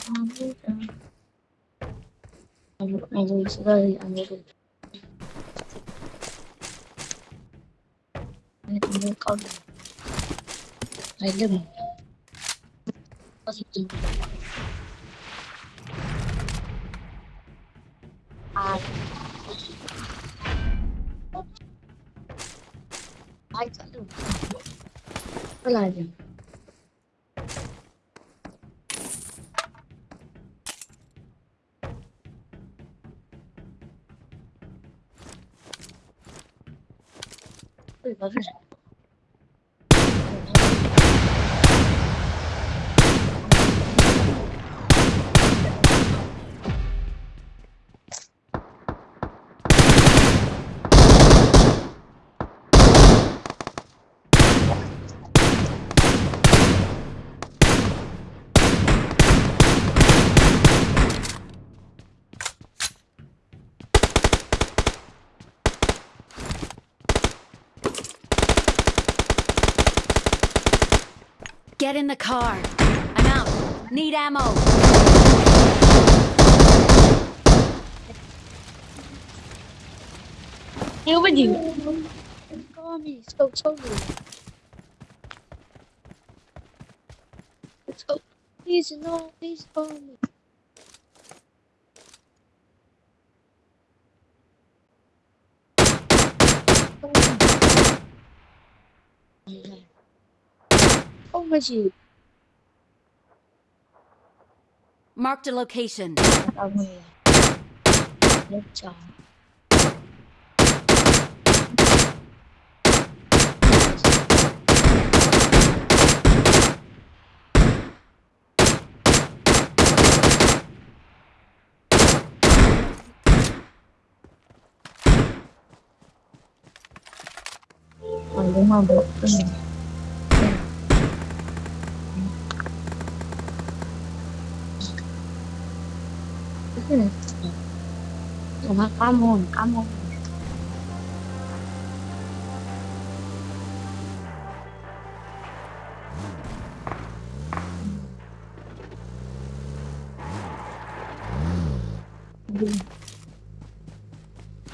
I don't know. 对，都是？Get in the car. I'm out. Need ammo. You Yêu cái gì? Có gì sâu sâu gì? Sâu. Please no, please call me. Không Oh, có gì. Marked a location. Tao nghe. Lớp chó. Còn đúng không? Đúng không? 정말 까먹, 까먹.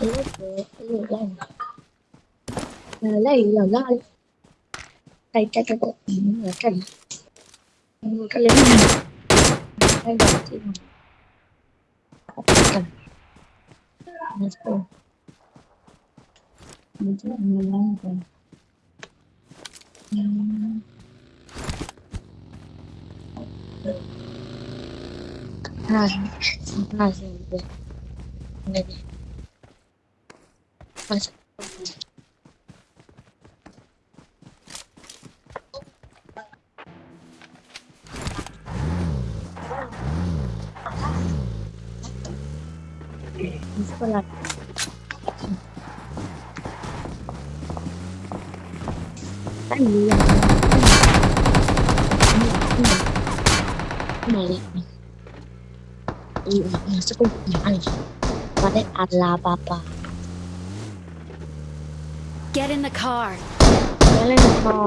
이렇게, 이렇게. lấy giờ nó đây cái cái cái cái cái cái lấy cái đầu tiên cái Let's go. Mình sẽ làm người làm rồi. Này, này gì vậy? Này đi. Này. Isso là cái Разные, разные, да. Пойдем. Đi. Ừ, nó sẽ không nhỏ này. Và đây Alabama. Get in the car. Nó lên một kho.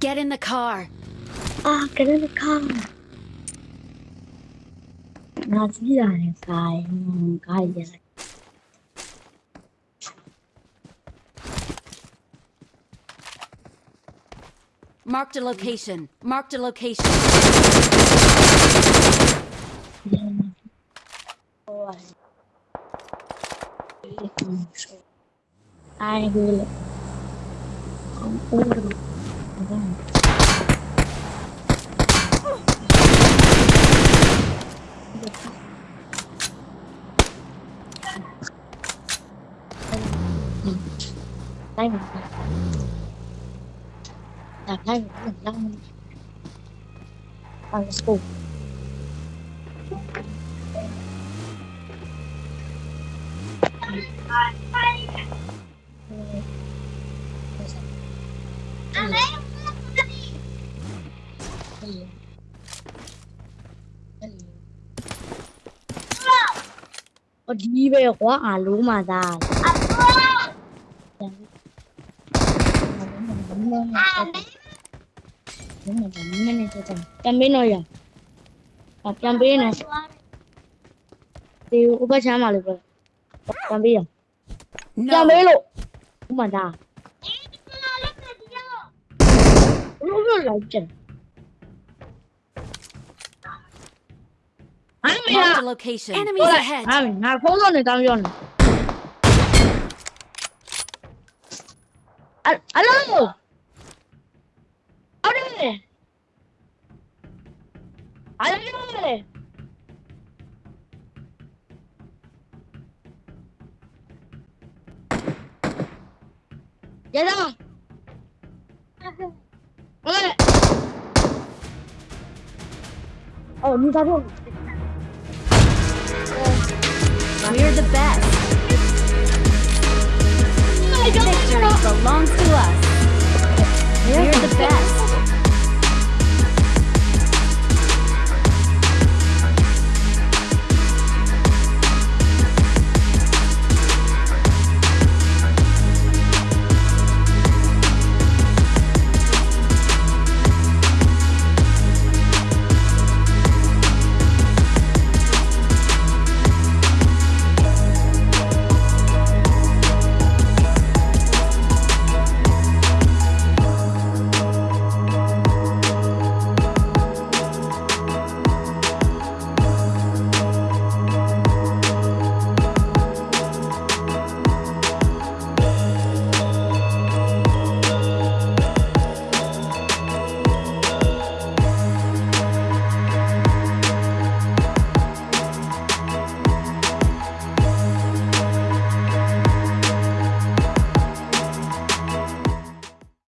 Get in the car. Chỉ là cái cái gì này. Marked a location. Marked a location. Ôi. Ai tay mình. Làm tay mình cũng đang bằng sụp Đi về quá à lũ mà già. မမမမမနေတော့ပြန်ပေးတော့ရအောင်ပြန်ပေးနော်ဒီဥပချမ်းပါလို့ပြောပြန်ပေးရပြန် No. ပေးလို့ဥမသားလို့လို့လိုက်ချင်အမေရ Marked a location. Enemies ahead. ဟာငါဖုန်းလုံးနေ ayúdame. Ayúdame. Ya está. Vale. Oh, got avión. We're the best. Victory belongs to us. We're the best.